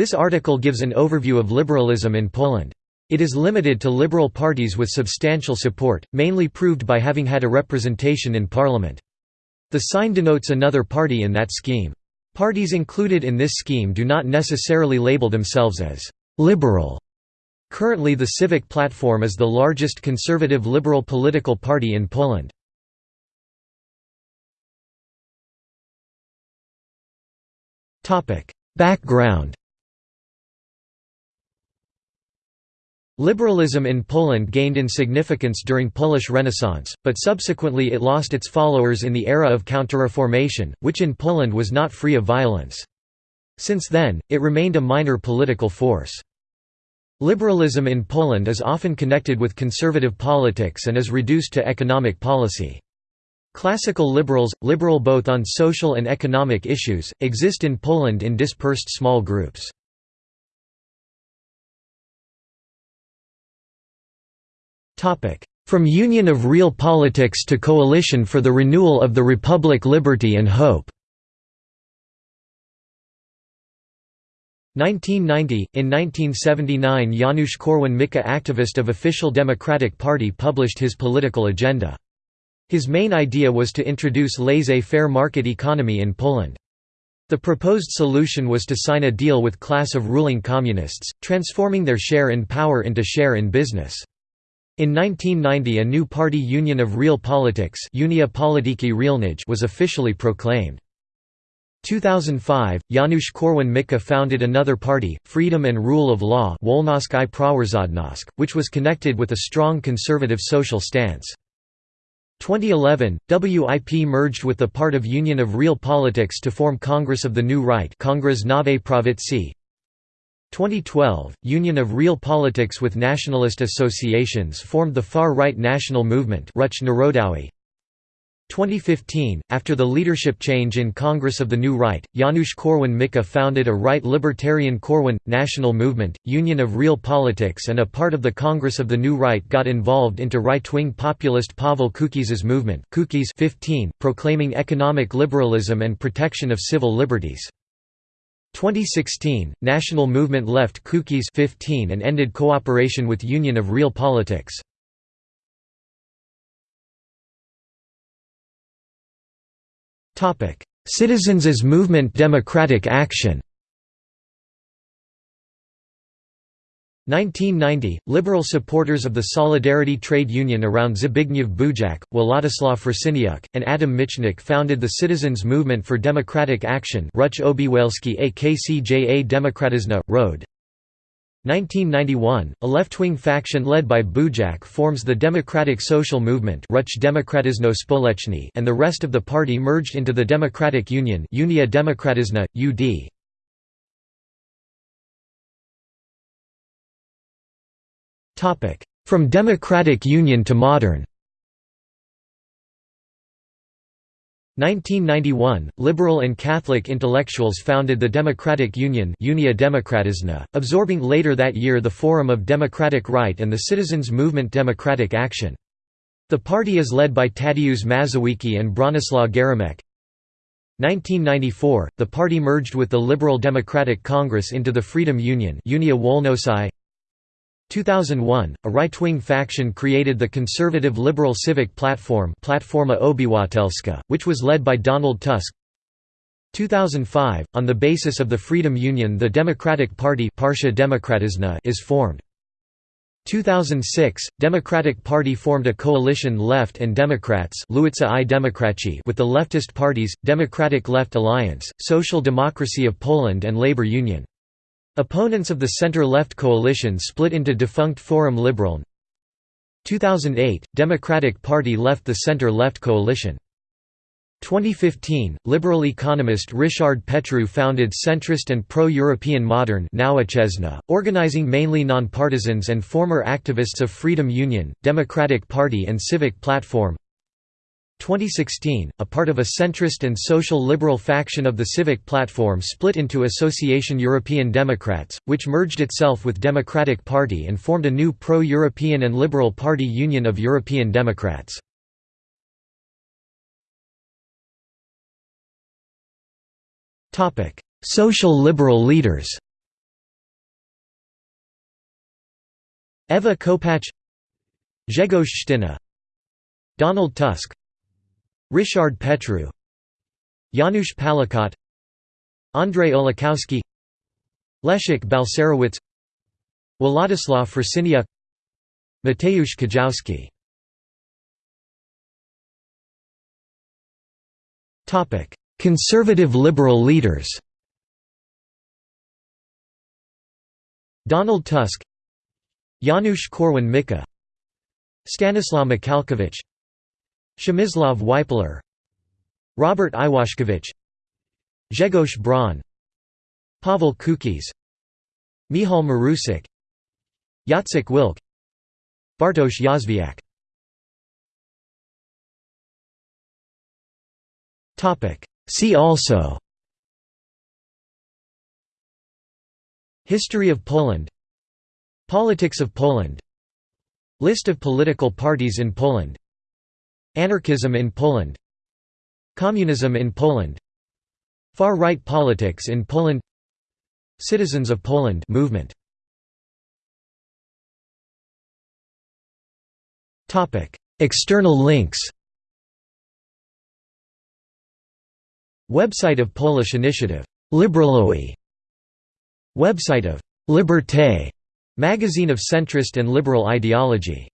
This article gives an overview of liberalism in Poland. It is limited to liberal parties with substantial support, mainly proved by having had a representation in parliament. The sign denotes another party in that scheme. Parties included in this scheme do not necessarily label themselves as «liberal». Currently the Civic Platform is the largest conservative liberal political party in Poland. Background Liberalism in Poland gained in significance during Polish Renaissance, but subsequently it lost its followers in the era of Counterreformation, which in Poland was not free of violence. Since then, it remained a minor political force. Liberalism in Poland is often connected with conservative politics and is reduced to economic policy. Classical liberals, liberal both on social and economic issues, exist in Poland in dispersed small groups. From Union of Real Politics to Coalition for the Renewal of the Republic Liberty and Hope 1990 – In 1979 Janusz Korwin-Mikke activist of official Democratic Party published his political agenda. His main idea was to introduce laissez-faire market economy in Poland. The proposed solution was to sign a deal with class of ruling communists, transforming their share in power into share in business. In 1990 a new party Union of Real Politics Unia Polityki Realnej was officially proclaimed. 2005, Janusz Korwin-Mikke founded another party, Freedom and Rule of Law which was connected with a strong conservative social stance. 2011, WIP merged with the part of Union of Real Politics to form Congress of the New Right Kongres Nowej Prawicy, 2012, Union of Real Politics with nationalist associations formed the far-right national movement 2015, after the leadership change in Congress of the New Right, Janusz Korwin-Mikke founded a right libertarian Korwin, national movement, Union of Real Politics and a part of the Congress of the New Right got involved into right-wing populist Paweł Kukiz's movement 15, proclaiming economic liberalism and protection of civil liberties. 2016, National Movement left Kukiz 15 and ended cooperation with Union of Real Politics. Citizens as Movement Democratic Action 1990, liberal supporters of the Solidarity Trade Union around Zbigniew Bujak, Władysław Frasyniuk, and Adam Michnik founded the Citizens Movement for Democratic Action Ruch Obywatelski Akcja Demokratyczna, Road. 1991, a left-wing faction led by Bujak forms the Democratic Social Movement and the rest of the party merged into the Democratic Union Unia Demokratyczna, UD. From Democratic Union to modern 1991, liberal and Catholic intellectuals founded the Democratic Union Unia Demokratyczna, absorbing later that year the Forum of Democratic Right and the Citizens Movement Democratic Action. The party is led by Tadeusz Mazowiecki and Bronislaw Geremek. 1994, the party merged with the Liberal Democratic Congress into the Freedom Union Unia Wolności 2001, a right-wing faction created the conservative liberal civic platform Platforma Obywatelska, which was led by Donald Tusk 2005, on the basis of the Freedom Union the Democratic Party is formed. 2006, Democratic Party formed a coalition Left and Democrats with the leftist parties, Democratic Left Alliance, Social Democracy of Poland and Labour Union. Opponents of the center-left coalition split into defunct Forum Liberal 2008, Democratic Party left the center-left coalition. 2015, liberal economist Ryszard Petru founded centrist and pro-European Modern organizing mainly nonpartisans and former activists of Freedom Union, Democratic Party and Civic Platform 2016, a part of a centrist and social liberal faction of the Civic Platform split into Association European Democrats, which merged itself with Democratic Party and formed a new pro-European and Liberal Party Union of European Democrats. Social liberal leaders Ewa Kopacz Grzegorz Donald Tusk Ryszard Petru Janusz Palikot Andrzej Olechowski Leszek Balcerowicz Władysław Frasyniuk Mateusz Kijowski Conservative liberal leaders. Donald Tusk Janusz Korwin-Mikke Stanislaw Michalkiewicz Przemysław Wipler Robert Iwaszkiewicz Grzegorz Braun Paweł Kukiz Michał Marusik Jacek Wilk Bartosz Jozwiak See also. History of Poland. Politics of Poland. List of political parties in Poland Anarchism in Poland. Communism in Poland. Far-right politics in Poland. Citizens of Poland movement. External links. Website of Polish initiative. Liberalowy Website of Liberté. Magazine of centrist and liberal ideology